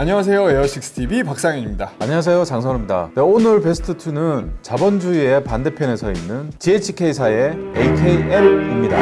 안녕하세요. 에어식스TV 박상현입니다. 안녕하세요. 장선우입니다. 네, 오늘 베스트2는 자본주의의 반대편에 서 있는 GHK사의 AKM입니다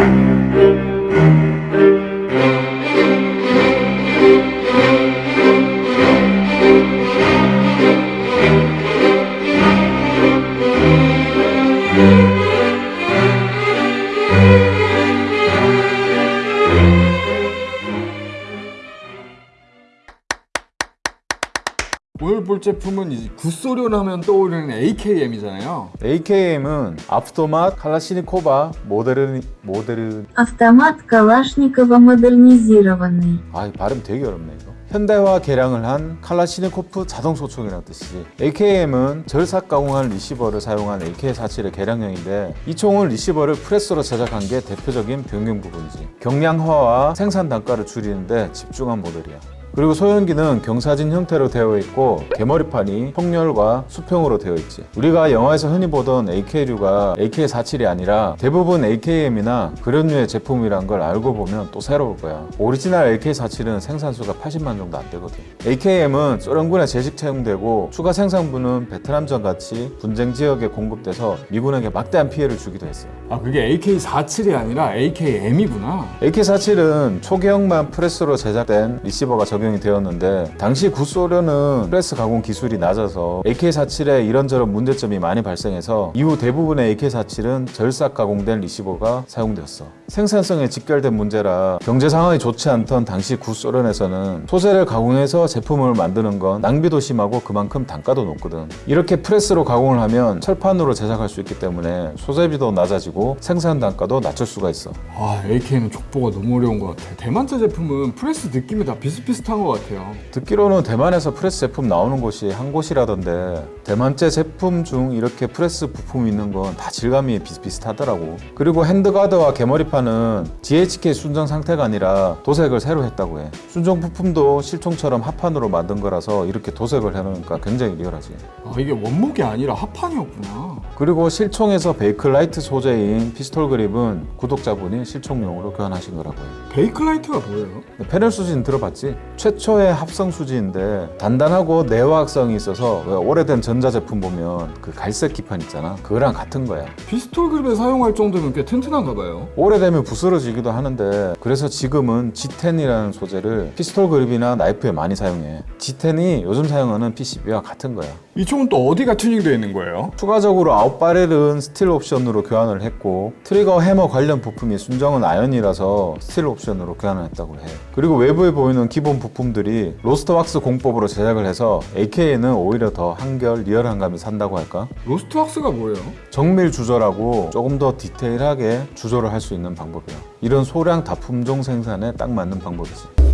오늘 볼 제품은 이제 굿소련 하면 떠오르는 AKM이잖아요 AKM은 아프토맛 칼라시니코바 모데르 모데르 Автомат Калашникова модернизированный. 아, 이 발음 되게 어렵네 이거. 현대화 개량을 한 칼라시니코프 자동 소총이라는 뜻이지. AKM은 절삭 가공한 리시버를 사용한 AK-47의 개량형인데 이 총은 리시버를 프레스로 제작한 게 대표적인 변경 부분이지. 경량화와 생산 단가를 줄이는데 집중한 모델이야. 그리고 소염기는 경사진 형태로 되어 있고 개머리판이 총열과 수평으로 되어 있지. 우리가 영화에서 흔히 보던 AK류가 AK-47이 아니라 대부분 AKM이나 그런 류의 제품이란 걸 알고 보면 또 새로울 거야. 오리지널 AK-47은 생산수가 80만 정도 안 되거든. AKM은 소련군에 제식 채용되고 추가 생산분은 베트남전 같이 분쟁 지역에 공급돼서 미군에게 막대한 피해를 주기도 했어. 아 그게 AK47이 아니라 AKM이구나. AK-47은 초기형만 프레스로 제작된 receiver가 적용 이 되었는데 당시 구소련은 프레스 가공 기술이 낮아서 AK-47에 이런저런 문제점이 많이 발생해서 이후 대부분의 AK-47은 절삭 가공된 receiver가 사용되었어. 생산성에 직결된 문제라 경제 상황이 좋지 않던 당시 구소련에서는 소재를 가공해서 제품을 만드는 건 낭비도 심하고 그만큼 단가도 높거든. 이렇게 프레스로 가공을 하면 철판으로 제작할 수 있기 때문에 소재비도 낮아지고 생산 단가도 낮출 수가 있어. 아 AK는 족보가 너무 어려운 것 같아. 대만제 제품은 프레스 느낌이 다 비슷비슷한 것 같아요. 듣기로는 대만에서 프레스 제품 나오는 곳이 한 곳이라던데 대만제 제품 중 이렇게 프레스 부품이 있는 건 다 질감이 비슷비슷하더라고. 그리고 handguard와 개머리판은 GHK 순정 상태가 아니라 도색을 새로 했다고 해. 순정 부품도 실총처럼 합판으로 만든 거라서 이렇게 도색을 해놓으니까 굉장히 리얼하지. 아 이게 원목이 아니라 합판이었구나. 그리고 실총에서 베이클라이트 소재인 피스톨 그립은 구독자분이 실총용으로 교환하신 거라고 해요 베이클라이트가 뭐예요? 페놀 수지 들어봤지? 최초의 합성 수지인데 단단하고 내화학성이 있어서 왜 오래된 전자제품 보면 그 갈색 기판 있잖아. 그거랑 같은 거야. 피스톨 그립에 사용할 정도면 꽤 튼튼한가 봐요. 오래되면 부스러지기도 하는데 그래서 지금은 G10이라는 소재를 피스톨 그립이나 나이프에 많이 사용해. G10이 요즘 사용하는 PCB와 같은 거야. 이 총은 또 어디가 튜닝되어 있는 거예요? 추가적으로 out barrel은 스틸 옵션으로 교환을 했고 트리거 해머 관련 부품이 순정은 아연이라서 스틸 옵션으로 교환을 했다고 해. 그리고 외부에 보이는 기본 부품 들이 lost wax 공법으로 제작을 해서 AK는 오히려 더 한결 리얼한 감이 산다고 할까? lost wax가 뭐예요? 정밀 주조라고 조금 더 디테일하게 주조를 할수 있는 방법이야 이런 소량 다품종 생산에 딱 맞는 방법이지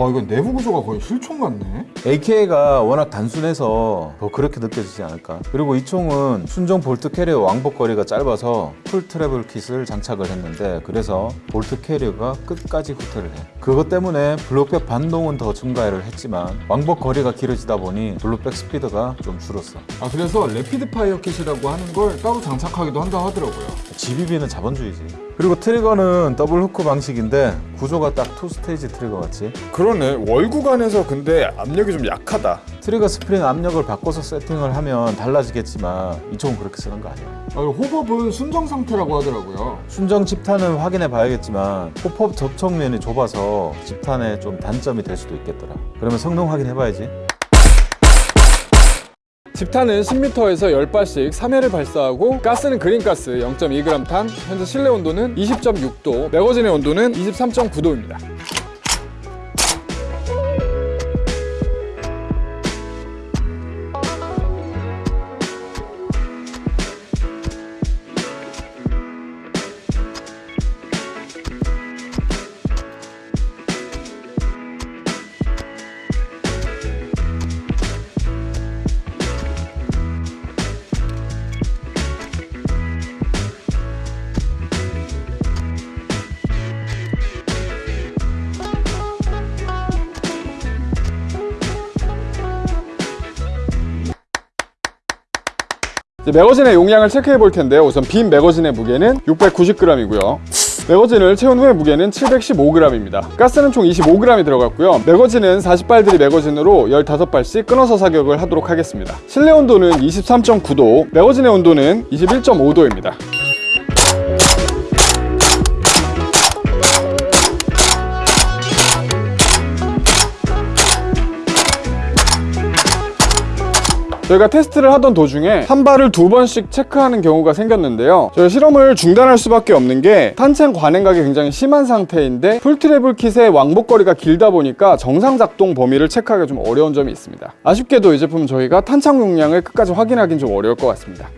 와 이건 내부 구조가 거의 실총 같네. AK가 워낙 단순해서 더 그렇게 느껴지지 않을까. 그리고 이 총은 순정 bolt carrier 왕복 거리가 짧아서 full travel kit을 장착을 했는데 그래서 bolt carrier가 끝까지 후퇴를 해. 그것 때문에 blowback 반동은 더 증가를 했지만 왕복 거리가 길어지다 보니 blowback 스피드가 좀 줄었어. 아 그래서 rapid fire kit이라고 하는 걸 따로 장착하기도 한다 하더라고요. GBB는 자본주의지. 그리고 트리거는 double hook 방식인데 구조가 딱 two stage trigger 같지 그러네. wall 구간에서 근데 압력이 좀 약하다. 트리거 스프링 압력을 바꿔서 세팅을 하면 달라지겠지만 이 총은 그렇게 쓰는 거 아니야. 아, hop-up은 순정 상태라고 하더라고요. 순정 집탄은 확인해 봐야겠지만 hop-up 접촉면이 좁아서 집탄에 좀 단점이 될 수도 있겠더라. 그러면 성능 확인해 봐야지 집탄은 10m에서 10발씩 3회를 발사하고 가스는 green gas 0.2g 탄 현재 실내 온도는 20.6도 매거진의 온도는 23.9도입니다 매거진의 용량을 체크해 볼 텐데요. 우선 빈 매거진의 무게는 690g이고요. 매거진을 채운 후의 무게는 715g입니다. 가스는 총 25g이 들어갔고요. 매거진은 40발들이 매거진으로 15발씩 끊어서 사격을 하도록 하겠습니다. 실내 온도는 23.9도, 매거진의 온도는 21.5도입니다. 저희가 테스트를 하던 도중에 한 발을 두 번씩 체크하는 경우가 생겼는데요. 저희 실험을 중단할 수밖에 없는 게 탄창 관행각이 굉장히 심한 상태인데 풀트래블 킷의 왕복거리가 길다 보니까 정상 작동 범위를 체크하기가 좀 어려운 점이 있습니다. 아쉽게도 이 제품은 저희가 탄창 용량을 끝까지 확인하기는 좀 어려울 것 같습니다.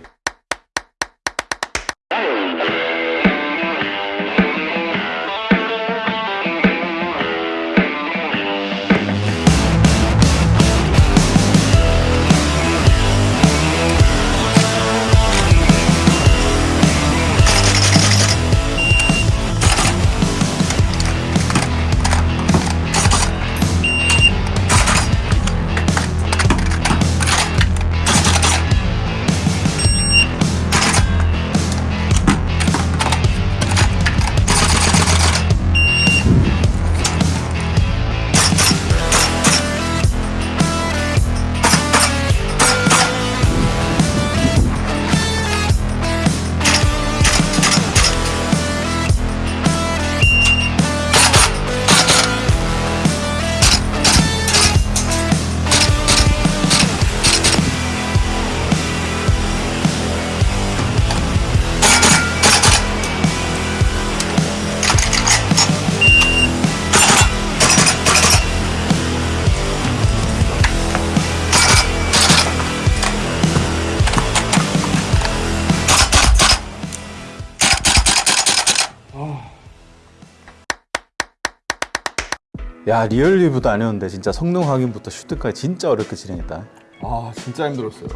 야 real review도 아니었는데 진짜 성능 확인부터 shoot까지 진짜 어렵게 진행했다. 아 진짜 힘들었어요.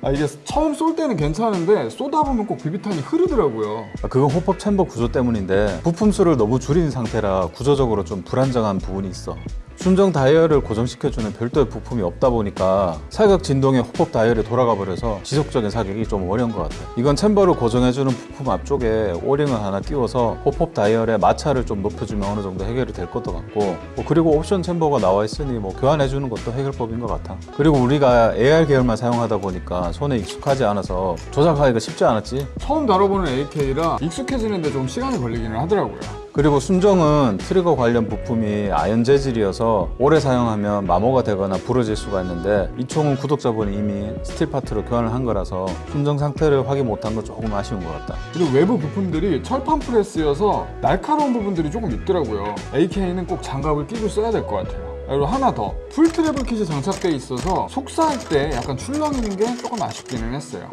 아 이게 처음 쏠 때는 괜찮은데 쏘다 보면 꼭 비비탄이 흐르더라고요. 아, 그건 hop-up chamber 구조 때문인데 부품 수를 너무 줄인 상태라 구조적으로 좀 불안정한 부분이 있어. 순정 다이얼을 고정시켜주는 별도의 부품이 없다 보니까 사격 진동에 hop-up 다이얼이 돌아가 버려서 지속적인 사격이 좀 어려운 것 같아. 이건 chamber를 고정해주는 부품 앞쪽에 O-ring을 하나 끼워서 hop-up 다이얼의 마찰을 좀 높여주면 어느 정도 해결이 될 것도 같고 뭐 그리고 옵션 chamber가 나와 있으니 뭐 교환해주는 것도 해결법인 것 같아. 그리고 우리가 AR 계열만 사용하다 보니까 손에 익숙하지 않아서 조작하기가 쉽지 않았지. 처음 다뤄보는 AK라 익숙해지는데 좀 시간이 걸리기는 하더라고요. 그리고 순정은 트리거 관련 부품이 아연 재질이어서 오래 사용하면 마모가 되거나 부러질 수가 있는데 이 총은 구독자분이 이미 스틸 파트로 교환을 한 거라서 순정 상태를 확인 못한 건 조금 아쉬운 것 같다. 그리고 외부 부품들이 철판 프레스여서 날카로운 부분들이 조금 있더라고요. AK는 꼭 장갑을 끼고 써야 될 것 같아요. 그리고 하나 더, full travel kit이 장착돼 있어서 속사할 때 약간 출렁이는 게 조금 아쉽기는 했어요.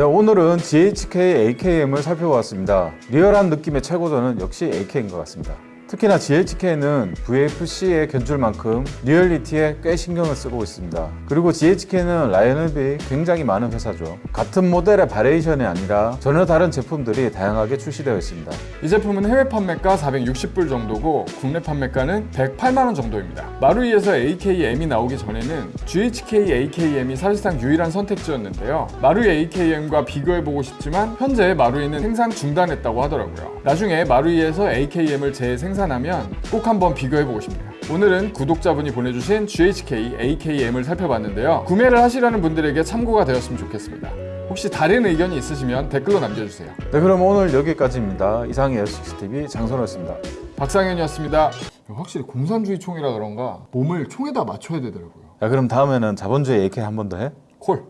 네, 오늘은 GHK AKM을 살펴보았습니다. 리얼한 느낌의 최고조는 역시 AK인 것 같습니다. 특히나 GHK는 VFC의 견줄 만큼 리얼리티에 꽤 신경을 쓰고 있습니다. 그리고 GHK는 라인업이 굉장히 많은 회사죠. 같은 모델의 variation이 아니라 전혀 다른 제품들이 다양하게 출시되어 있습니다. 이 제품은 해외 판매가 460불 정도고 국내 판매가는 108만 원 정도입니다. 마루이에서 AKM이 나오기 전에는 GHK AKM이 사실상 유일한 선택지였는데요. 마루이 AKM과 비교해보고 싶지만 현재 마루이는 생산 중단했다고 하더라고요. 나중에 마루이에서 AKM을 재 생산하면 꼭 한번 비교해보고 싶네요. 오늘은 구독자분이 보내주신 GHK AKM을 살펴봤는데요. 구매를 하시려는 분들에게 참고가 되었으면 좋겠습니다. 혹시 다른 의견이 있으시면 댓글로 남겨주세요. 네, 그럼 오늘 여기까지입니다. 이상의 S6TV 장선호였습니다. 박상현이었습니다. 확실히 공산주의 총이라 그런가 몸을 총에다 맞춰야 되더라고요. 야, 그럼 다음에는 자본주의 AK 한 번 더 해? 콜.